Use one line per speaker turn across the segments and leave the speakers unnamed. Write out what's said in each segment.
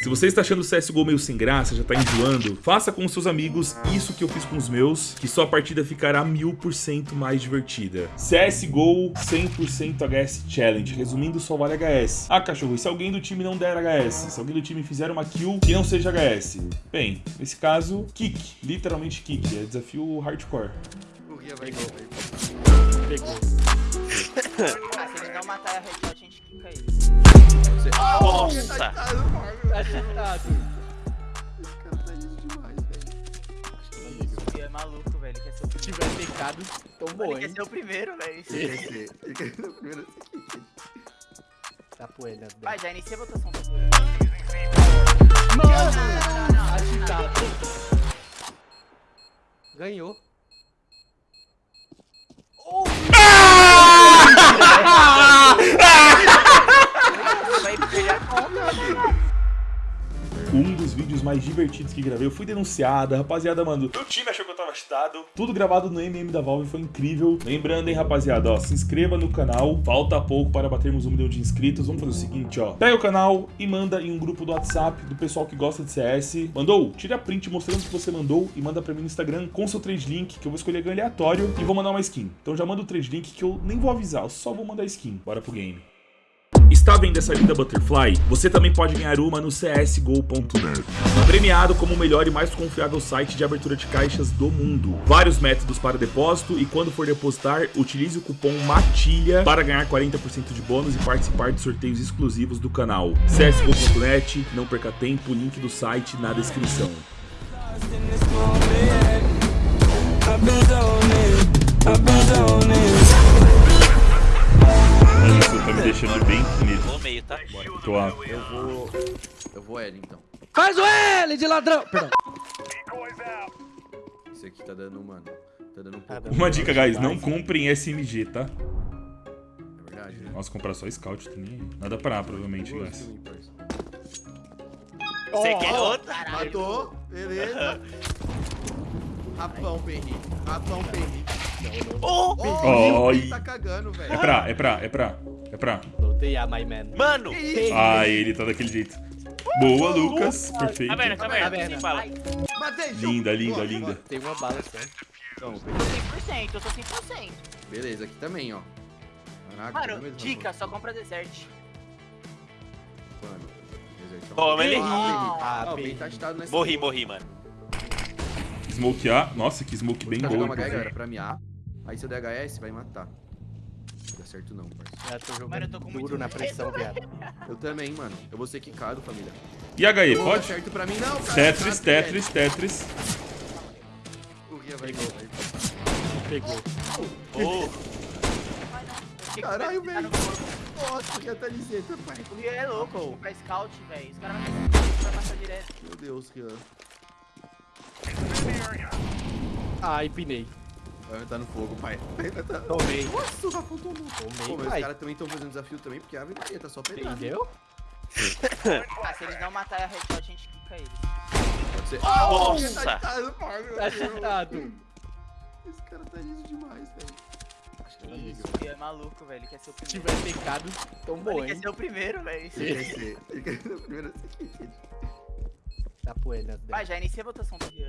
Se você está achando o CSGO meio sem graça, já tá enjoando, faça com os seus amigos isso que eu fiz com os meus, que sua partida ficará mil por cento mais divertida. CSGO 100% HS Challenge, resumindo só vale HS. Ah, cachorro, e se alguém do time não der HS? Se alguém do time fizer uma kill que não seja HS? Bem, nesse caso, kick, literalmente kick, é desafio hardcore.
O Ria vai gol, velho.
Pegou.
Ah, se eles não matarem a
Você...
Nossa!
Tá Fábio.
Tá.
Esse cara tá liso demais, velho.
Isso, é maluco, velho. Quer ser o
Se
primeiro.
tiver pecado, tomou,
Ele quer
hein?
ser o primeiro, velho.
Ele quer ser- ele quer ser o primeiro.
Tá poendo. né?
Vai, já inicia a votação.
Mano!
não, não.
Agitado. Ganhou.
Vídeos mais divertidos que gravei, eu fui denunciada, rapaziada, mano. Meu time achou que eu tava cheatado. Tudo gravado no MM da Valve, foi incrível. Lembrando, hein, rapaziada, ó, se inscreva no canal. Falta pouco para batermos um milhão de inscritos. Vamos fazer o seguinte, ó. Pega o canal e manda em um grupo do WhatsApp do pessoal que gosta de CS. Mandou? Tira a print mostrando que você mandou e manda pra mim no Instagram com seu trade link, que eu vou escolher ganho aleatório e vou mandar uma skin. Então já manda o trade link que eu nem vou avisar, eu só vou mandar skin. Bora pro game. Está vendo essa linda Butterfly? Você também pode ganhar uma no csgo.net. Premiado como o melhor e mais confiável site de abertura de caixas do mundo. Vários métodos para depósito e quando for depositar, utilize o cupom MATILHA para ganhar 40% de bônus e participar de sorteios exclusivos do canal. csgo.net, não perca tempo, link do site na descrição. Mano, Tô a...
Eu vou... Eu vou L, então.
Faz o L de ladrão! Perdão.
Esse aqui tá dando, mano... Tá dando um pouco...
Uma dica, guys, não comprem SMG, tá?
É verdade, né?
Nossa, comprar só Scout também. Nada pra provavelmente,
Boa,
guys.
Você quer outra?
Caralho.
Matou, beleza. Rapão, Perri. Rapão, Perri.
Oh!
Oh, ele tá cagando, velho.
É pra, é pra, é pra, é pra.
Voltei a my man.
Mano!
Ah, ele tá daquele jeito. Boa, Lucas. Perfeito.
Caverna, caverna,
Caverna.
sem bala.
Matei, show.
Linda, linda,
Boa,
linda.
Tem uma bala só.
Então,
Eu tô 100%, eu tô 100%.
beleza, aqui também, ó. Caraca,
Mano,
mesmo,
dica, só compra desert.
Mano, desertão.
Toma, ele.
Ah,
Ah,
bem.
Tá nessa.
Morri, morri, mano.
Smoke A. Nossa, que smoke bem
Vou
boa.
jogar uma galera pra me A. Aí se eu der HS, vai matar. Não dá certo não, parça.
Já tô
Mano,
jogando
eu tô com
duro
muito
na pressão, viado.
Eu também, mano. Eu vou ser quicado, família.
E HE,
Não dá
pode?
certo pra mim, não, cara.
Tetris,
Tá,
Tetris, Tetris.
O Ria vai gol, velho.
Pegou.
Oh,
Caralho, velho. Nossa, já tá liseta, pai.
O Rio é louco, pra scout, velho. Os caras vão vai passar direto.
Meu Deus, Rian.
Ah, empinei.
Vai entrar no fogo, pai.
Tomei.
Nossa, o Rafão tomou.
Tomei,
Pô, mas os
pai.
caras também estão fazendo desafio também, porque a Ave Maria tá só pedrada.
Entendeu?
Ah, se eles não matarem a headshot, a gente quica eles.
Pode ser.
Nossa.
Tá pai, meu
Tá chutado.
Esse cara tá liso demais, velho. Acho que liga.
isso, é maluco, velho. Ele quer ser o
Se
primeiro.
tiver pecado, tomou,
Ele quer
hein?
ser o primeiro, velho.
Ele quer ser. Ele quer ser o primeiro.
Tá né?
Vai, já inicia a votação do Rio.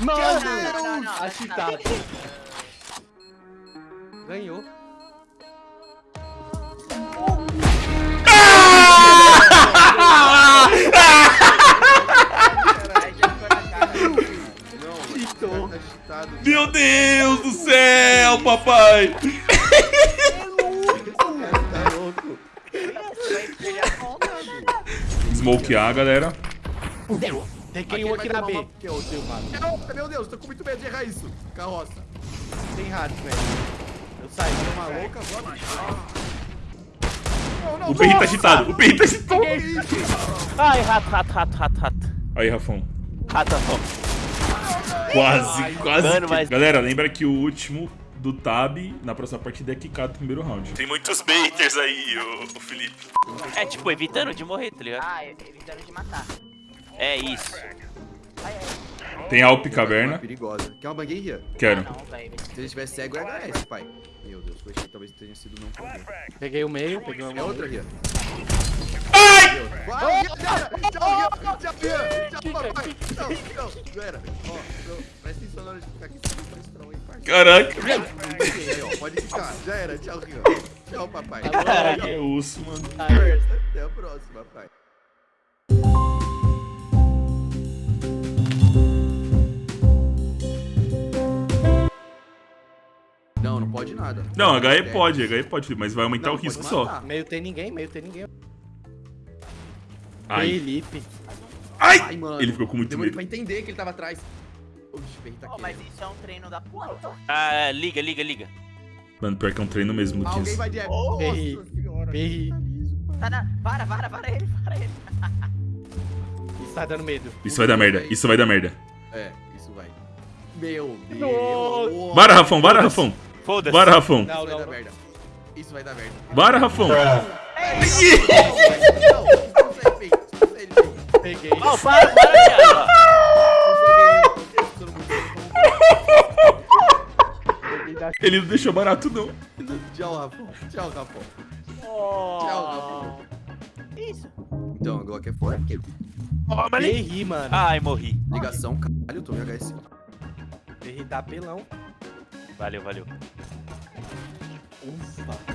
Mano!
Não, não, não, não.
Agitado. Ganhou.
Tá.
Meu Deus do céu, papai.
Esse cara tá
Peguei
Aqui
um aqui na B.
uma-
Que é o mano.
Não, meu Deus, tô com muito medo de errar isso. Carroça.
Tem rato, velho. Eu saí.
Tá louca agora? Não, não,
O Perry tá agitado, o Perry tá agitado.
Ai, rato, rato, rato, rato, rato.
Aí, Rafão.
Rato, rato.
Quase, quase.
mano,
que-
mas-
Galera, lembra que o último do Tab, na próxima partida, é quicado no primeiro round. Tem muitos baiters aí, o, Felipe.
É tipo, evitando de morrer, tá ligado?
Ah, evitando de matar.
É isso.
Tem Alp
Uma
Caverna.
perigosa. Quer uma bangueira?
Quero.
Não, velho.
Se ele tivesse cego, é HS, pai. Meu Deus, foi que talvez tenha sido não também.
Peguei o meio, peguei o
É outra, Ria.
Ai,
Vai, tchau, Rian, tchau, Rian, tchau, papai. Tchau. Já era. Ó, presta atenção na hora de ficar aqui. Hein.
Caraca.
Aí, ó, pode ficar. Já era. Tchau, Rian. Tchau, papai.
Caraca, é osso, mano.
Até a próxima, pai. Pode nada.
Não, HE
É,
pode, HE pode, mas vai aumentar
Não,
o risco só.
Meio tem ninguém, meio tem ninguém.
Ai.
Felipe.
Ai!
Ai, mano.
Ele ficou com muito
Demorei
medo.
pra entender que ele tava atrás. Oxe, tá
Oh, mas isso é um treino da puta.
Ah, liga, liga, liga.
Mano, pior que é um treino mesmo,
Alguém vai de...
Perri.
Nossa senhora.
Perri.
Tá na... Vara, vara, vara ele, vara ele.
Isso tá dando medo.
Isso vai dar merda, isso vai dar merda.
É, isso vai. Meu Deus.
Bora, Rafão, bora, Rafão.
Foda-se.
Bora, Rafão.
Não,
Isso vai
não,
dar
não.
merda. Isso vai dar merda.
Bora, Rafão.
Não, não sei, Pei. Não.
Peguei.
Para, para,
Peguei da...
Ele não deixou barato, não.
Tchau, Rafa. Tchau, Rafa.
Oh.
Tchau,
Isso.
Então, a Glock é forte.
Perri, mano.
Ai, morri.
Ligação, caralho, eu tô em HS.
Perri tá pelão.
Valeu, valeu.
Ufa.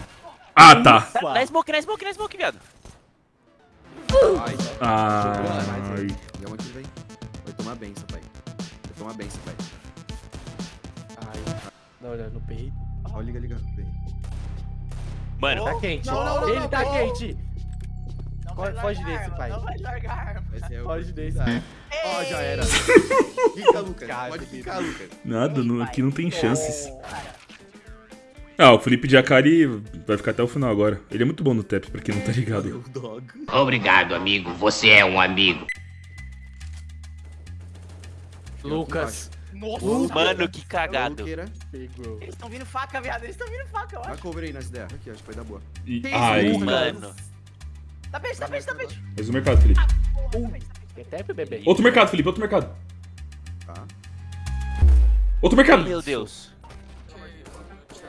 Ah, tá.
Na, na smoke, na smoke, na smoke, viado.
Ai,
Ai.
Diamante vem. Vai tomar benção, pai. Vai tomar benção, pai.
Ai. Não, olha, no perri.
Ó, liga, liga. Vem.
Mano,
Tá quente.
Não, não, não,
Ele tá
não.
quente.
Não
Foge- foge desse, pai.
Não vai largar a.
Pode desse.
Ó, já era. Fica, Lucas. Pode ficar, Lucas.
Nada, não- aqui não tem chances.
Cara,
Ah, o Felipe Jacari vai ficar até o final agora. Ele é muito bom no TEP, pra quem não tá ligado.
Obrigado, amigo. Você é um amigo.
Lucas.
mano, que cagado.
Eles estão vindo faca, viado. Eles estão vindo faca, eu
Vai
acho.
cover aí nessa ideia. Aqui, acho que vai dar boa.
E- Ai.
Mano.
Tá peixe, tá peixe, tá peixe.
Mais um mercado, Felipe.
Porra, tá peixe, tá peixe.
Quer tap, bebê?
Outro mercado, Felipe, outro mercado.
Tá.
Outro mercado.
Meu Deus.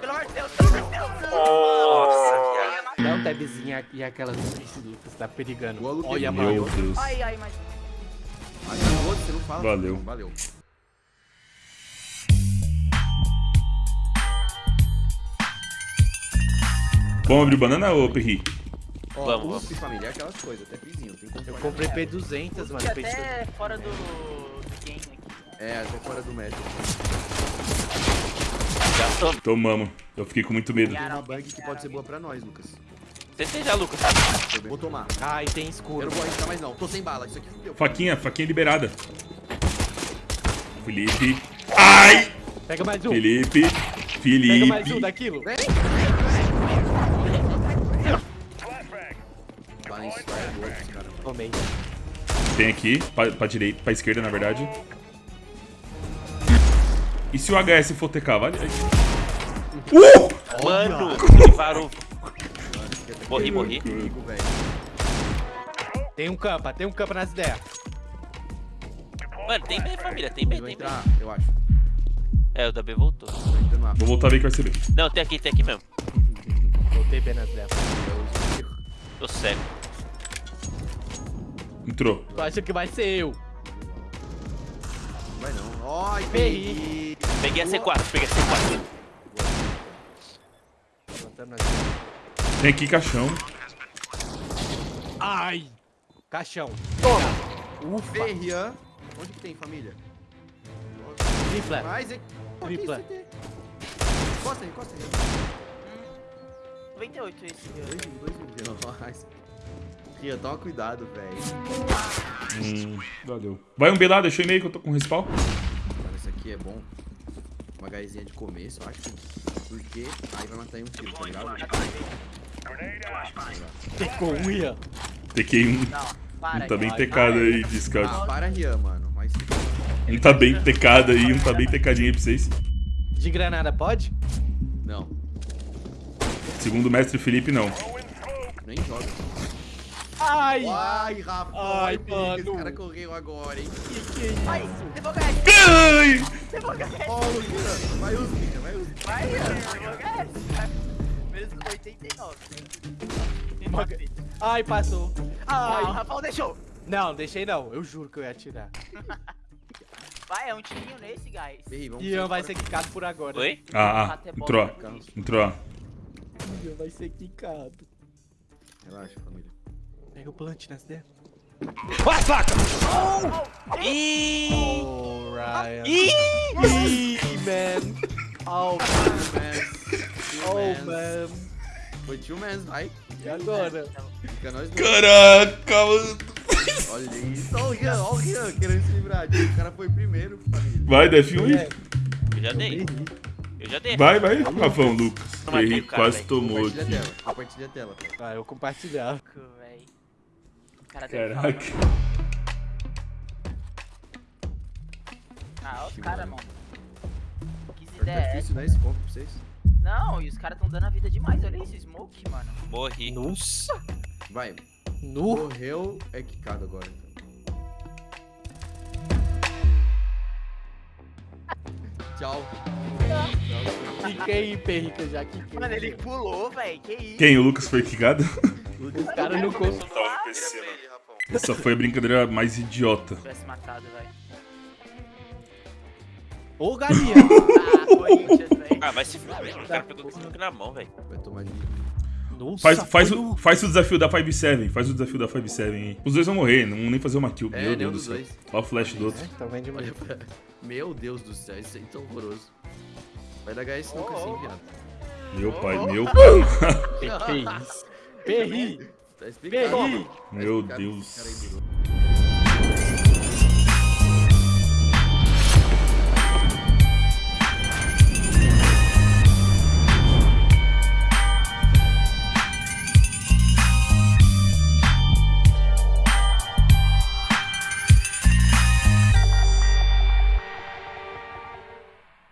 Pelo amor de Deus, pelo amor de Deus.
Nossa, viado.
Dá um tabzinho aqui e aquelas Lucas. Tá perigando. Olha,
Meu
mano.
Deus.
Ai, ai, mas...
Ai, não, outro, você não fala.
Valeu.
Não, valeu.
Vamos abrir banana ou Perri?
Ó,
Vamos,
USP, família, é aquelas coisas. Até como
Eu comprei P200, mano.
Fica
P200.
até fora do, do game aqui.
É, até fora do método.
Já tô.
Tomamos. Eu fiquei com muito medo.
Tem uma bug que pode ser boa pra nós, Lucas.
Você já, Lucas.
Vou tomar.
Ai, tem
Eu
escuro.
não vou arriscar mais não. Tô sem bala. Isso aqui fudeu.
Faquinha, faquinha liberada. Felipe. Ai!
Pega mais um.
Felipe.
Pega mais um
Felipe.
daquilo.
Vem!
Tomei.
Tem aqui, pra, pra direita, pra esquerda, na verdade. E se o HS for TK, vale? Uh!
Mano, ele varou. Morri, morri.
Tem um campa, tem um campa nas ideias.
Mano, tem B, família. Tem B,
vai
tem B.
entrar, eu acho.
É, o da B voltou.
Vou voltar bem que vai ser bem.
Não, tem aqui, tem aqui mesmo.
Voltei bem nas ideias.
Tô cego.
Entrou.
Tu acha que vai ser eu?
Vai não. Ai,
Perri.
Peguei a C4, peguei a C4.
Levantando nas ideias.
Tem aqui caixão.
Ai! Caixão. Ufa.
Ferrian. Onde que tem, família?
Tripla.
Mais aqui.
Tripla.
Aqui, CT. Encosta aí, encosta aí.
98 esse, viu?
Dois mil, dois mil. Nossa. Rian, toma cuidado, velho.
Hum, valeu. Vai um B lá, deixa eu e-mail que eu tô com respawn.
Mano, esse aqui é bom. Uma gaizinha de começo, eu acho. Porque aí vai matar em um tiro, tá ligado?
Pegou um Ian.
TK um. Um tá bem
cara.
tecado aí, Discord.
Ah, para Rian, mano. Mas
Um tá bem tecado aí, um tá bem tecadinho aí pra vocês.
De granada, pode?
não,
Segundo o mestre Felipe, não.
nem joga.
Ai!
Ai, Rafa.
Ai, mano.
Esse cara correu agora, hein?
Ai, devagar,
Ai!
devagar.
Ó, o Rian. Vai Rian, vai os
Vai, devagar. Mesmo com 89. Me matei.
Ai, passou.
Ah, o
Ai.
Rafael deixou.
Não, deixei não. Eu juro que eu ia atirar.
Vai, é um tirinho nesse, guys.
Ian vai ser quicado por agora.
Oi?
Ah, ah, entrou, entrou.
Ian vai ser quicado.
Relaxa, família.
Pega o plant nas ideias.
Ih!
Oh, Ryan. Ih, man. Oh, man. Oh, man.
Foi tio Mans, vai.
E agora?
Fica nós dois.
Caraca, mano.
Olha isso. Olha o Rian, olha o Rian querendo se livrar. disso. O cara foi primeiro, família.
Vai, desce um.
É,
Eu já dei. Eu já dei.
Vai, vai, Rafão, Lucas.
O
quase tomou
Compartilha a
aqui.
tela. Compartilha a tela.
Vai, eu compartilhar.
Cara deve
Caraca.
Ah, olha os caras, mano. Que
Tá
ideia é
difícil, né? Esse ponto pra vocês.
Não, e os caras tão dando a vida demais. Olha isso, Smoke, mano.
Morri.
Nossa.
Vai.
Nu.
Morreu, é quicado agora. Então. Tchau.
Fica aí, perrica, já que
Mano, ele pulou, véi. Que isso?
Quem? O Lucas foi quicado?
Os caras não conseguem.
Tava no PC, mano. Essa foi a brincadeira mais idiota.
Se tivesse matado, véi.
Ô, galinha.
Ah, Corinthians, véi.
Ah, vai se fuder. O cara pegou o smoke na mão, velho.
Vai tomar de
Nossa,
Faz, faz, o, faz o desafio da 5-7. Faz o desafio da 5-7 aí. Os dois vão morrer, não vão nem fazer uma kill.
É,
Meu Deus do
dos
céu.
dois.
Olha o flash do outro.
É, Então vem de.
Meu Deus do céu, isso aí é tão horroroso. Vai dar HS nunca
Oh,
assim, viado.
Meu pai,
Oh.
meu pai.
Que que é isso? Perri.
Tá explicado.
Meu
Tá explicado
Deus.